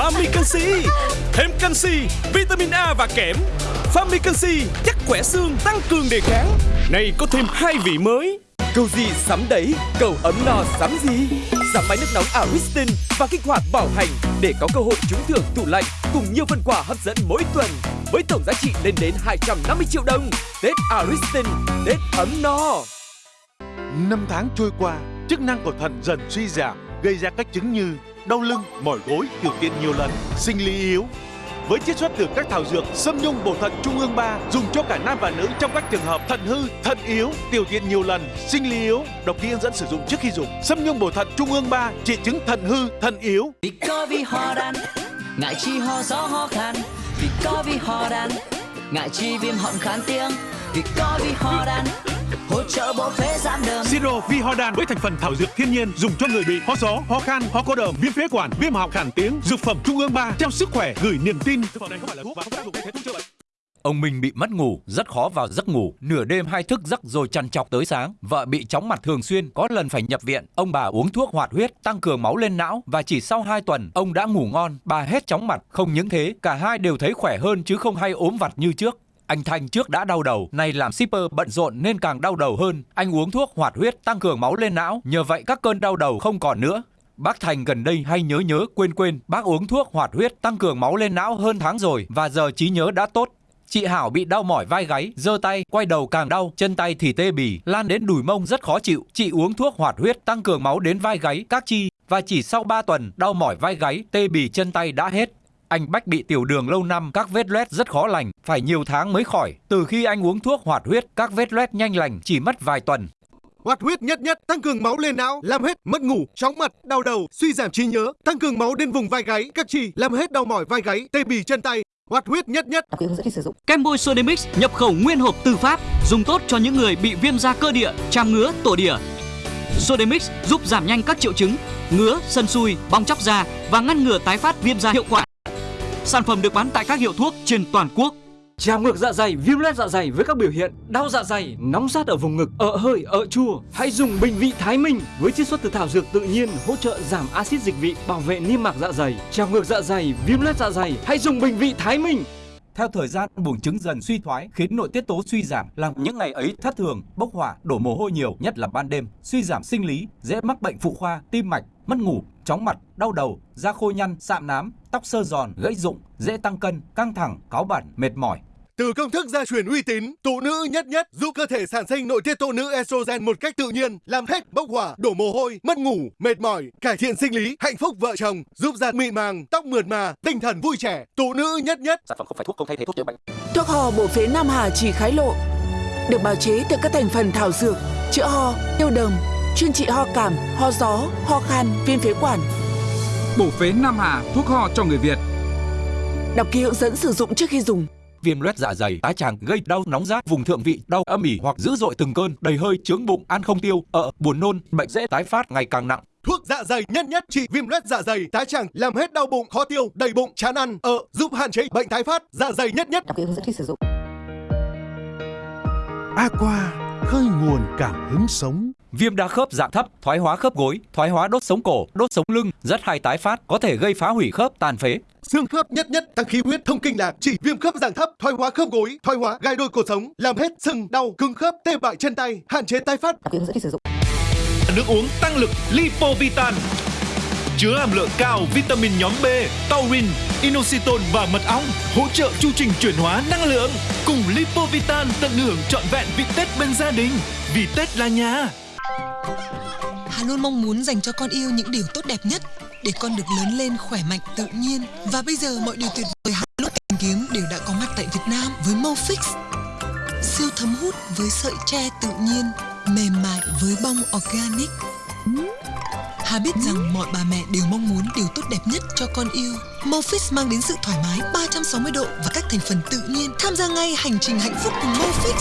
Canxi Thêm canxi, vitamin A và kẽm. Fami Canxi chắc khỏe xương, tăng cường đề kháng. Này có thêm hai vị mới. Cầu gì sắm đấy, cầu ấm no sắm gì? Sắm máy nước nóng Ariston và kích hoạt bảo hành Để có cơ hội trúng thưởng tủ lạnh Cùng nhiều phần quà hấp dẫn mỗi tuần Với tổng giá trị lên đến 250 triệu đồng. Tết Ariston, Tết ấm no. Năm tháng trôi qua, chức năng của thận dần suy giảm, gây ra các chứng như đau lưng, mỏi gối, tiểu tiện nhiều lần, sinh lý yếu. Với chiết xuất từ các thảo dược Sâm Nhung bổ thận Trung ương 3 dùng cho cả nam và nữ trong các trường hợp thận hư, thận yếu, tiểu tiện nhiều lần, sinh lý yếu, đọc kỹ hướng dẫn sử dụng trước khi dùng. Sâm Nhung bổ thận Trung ương 3 trị chứng thận hư, thận yếu. Vì có vì ho đan Ngại chi ho gió ho khan Vì có vì ho đan Ngại chi viêm họng khán tiếng Vì có vì ho đan Hỗ trợ bộ phế giảm đờm Siro Vi Ho Đan với thành phần thảo dược thiên nhiên dùng cho người bị ho gió, ho khan, ho có đờm, viêm phế quản, viêm họng khản tiếng. Dược phẩm Trung ương 3 trao sức khỏe gửi niềm tin. Thực phẩm này không phải là thuốc và không tác dụng thay thế thuốc chữa bệnh. Ông Minh bị mất ngủ, rất khó vào giấc ngủ, nửa đêm hay thức giấc rồi chằn chọc tới sáng. Vợ bị chóng mặt thường xuyên, có lần phải nhập viện. Ông bà uống thuốc hoạt huyết, tăng cường máu lên não và chỉ sau 2 tuần, ông đã ngủ ngon, bà hết chóng mặt. Không những thế, cả hai đều thấy khỏe hơn chứ không hay ốm vặt như trước. Anh Thanh trước đã đau đầu, nay làm shipper bận rộn nên càng đau đầu hơn. Anh uống thuốc hoạt huyết tăng cường máu lên não, nhờ vậy các cơn đau đầu không còn nữa. Bác Thành gần đây hay nhớ nhớ quên quên, bác uống thuốc hoạt huyết tăng cường máu lên não hơn tháng rồi và giờ trí nhớ đã tốt. Chị Hảo bị đau mỏi vai gáy, giơ tay, quay đầu càng đau, chân tay thì tê bì, lan đến đùi mông rất khó chịu. Chị uống thuốc hoạt huyết tăng cường máu đến vai gáy, các chi và chỉ sau 3 tuần, đau mỏi vai gáy, tê bì chân tay đã hết. Anh Bách bị tiểu đường lâu năm, các vết loét rất khó lành, phải nhiều tháng mới khỏi. Từ khi anh uống thuốc hoạt huyết, các vết loét nhanh lành, chỉ mất vài tuần. Hoạt huyết nhất nhất tăng cường máu lên não, làm hết mất ngủ, chóng mặt, đau đầu, suy giảm trí nhớ, tăng cường máu đến vùng vai gáy, các chi, làm hết đau mỏi vai gáy, tê bì chân tay. Hoạt huyết nhất nhất. Đọc hướng dẫn khi sử dụng. Kem bôi Sodemix nhập khẩu nguyên hộp từ Pháp, dùng tốt cho những người bị viêm da cơ địa, chàm ngứa, tổ địa. Sodemix giúp giảm nhanh các triệu chứng ngứa, sân sùi, bong chóc da và ngăn ngừa tái phát viêm da hiệu quả. Sản phẩm được bán tại các hiệu thuốc trên toàn quốc. Trào ngược dạ dày, viêm loét dạ dày với các biểu hiện đau dạ dày, nóng rát ở vùng ngực, ợ hơi, ợ chua. Hãy dùng bình vị Thái Minh với chiết xuất từ thảo dược tự nhiên hỗ trợ giảm axit dịch vị, bảo vệ niêm mạc dạ dày. Trào ngược dạ dày, viêm loét dạ dày, hãy dùng bình vị Thái Minh. Theo thời gian, buồng trứng dần suy thoái khiến nội tiết tố suy giảm, làm những ngày ấy thất thường, bốc hỏa, đổ mồ hôi nhiều, nhất là ban đêm, suy giảm sinh lý, dễ mắc bệnh phụ khoa, tim mạch, mất ngủ, chóng mặt, đau đầu, da khô nhăn, sạm nám, tóc sơ giòn, gãy rụng, dễ tăng cân, căng thẳng, cáu bẩn, mệt mỏi. Từ công thức gia truyền uy tín, tụ nữ nhất nhất giúp cơ thể sản sinh nội tiết tố nữ estrogen một cách tự nhiên, làm hết bốc hỏa, đổ mồ hôi, mất ngủ, mệt mỏi, cải thiện sinh lý, hạnh phúc vợ chồng, giúp da mịn màng, tóc mượt mà, tinh thần vui trẻ. Tụ nữ nhất nhất. Sản phẩm không phải thuốc không thay thế thuốc chữa bệnh Thuốc ho bổ phế Nam Hà chỉ khái lộ được bào chế từ các thành phần thảo dược chữa ho, tiêu đờm, chuyên trị ho cảm, ho gió, ho khan, viêm phế quản. Bổ phế Nam Hà, thuốc ho cho người Việt. Đọc ký hướng dẫn sử dụng trước khi dùng. Viêm loét dạ dày, tái tràng gây đau nóng rát vùng thượng vị, đau âm ỉ hoặc dữ dội từng cơn, đầy hơi, chướng bụng, ăn không tiêu, ợ, buồn nôn, bệnh dễ tái phát ngày càng nặng. Thuốc dạ dày nhất nhất trị viêm loét dạ dày, tái tràng, làm hết đau bụng, khó tiêu, đầy bụng, chán ăn, ợ, giúp hạn chế bệnh tái phát. Dạ dày nhất nhất. Đọc kỹ hướng dẫn khi sử dụng. Aqua khơi nguồn cảm hứng sống. Viêm đa khớp dạng thấp, thoái hóa khớp gối, thoái hóa đốt sống cổ, đốt sống lưng, rất hay tái phát, có thể gây phá hủy khớp, tàn phế. Xương khớp nhất nhất tăng khí huyết, thông kinh lạc, chỉ viêm khớp dạng thấp, thoái hóa khớp gối, thoái hóa gai đôi cột sống, làm hết sưng, đau, cứng khớp, tê bại chân tay, hạn chế tái phát. Đọc kỹ hướng dẫn khi sử dụng. Nước uống tăng lực Lipovitan Chứa hàm lượng cao vitamin nhóm B, taurine, inositol và mật ong Hỗ trợ chu trình chuyển hóa năng lượng Cùng Lipovitan tận hưởng trọn vẹn vị Tết bên gia đình Vì Tết là nhà Hà luôn mong muốn dành cho con yêu những điều tốt đẹp nhất để con được lớn lên khỏe mạnh tự nhiên. Và bây giờ mọi điều tuyệt vời Hà lúc tìm kiếm đều đã có mặt tại Việt Nam với Mofix. Siêu thấm hút với sợi tre tự nhiên, mềm mại với bông organic. Hà biết rằng mọi bà mẹ đều mong muốn điều tốt đẹp nhất cho con yêu. Mofix mang đến sự thoải mái 360 độ và các thành phần tự nhiên. Tham gia ngay hành trình hạnh phúc cùng Mofix.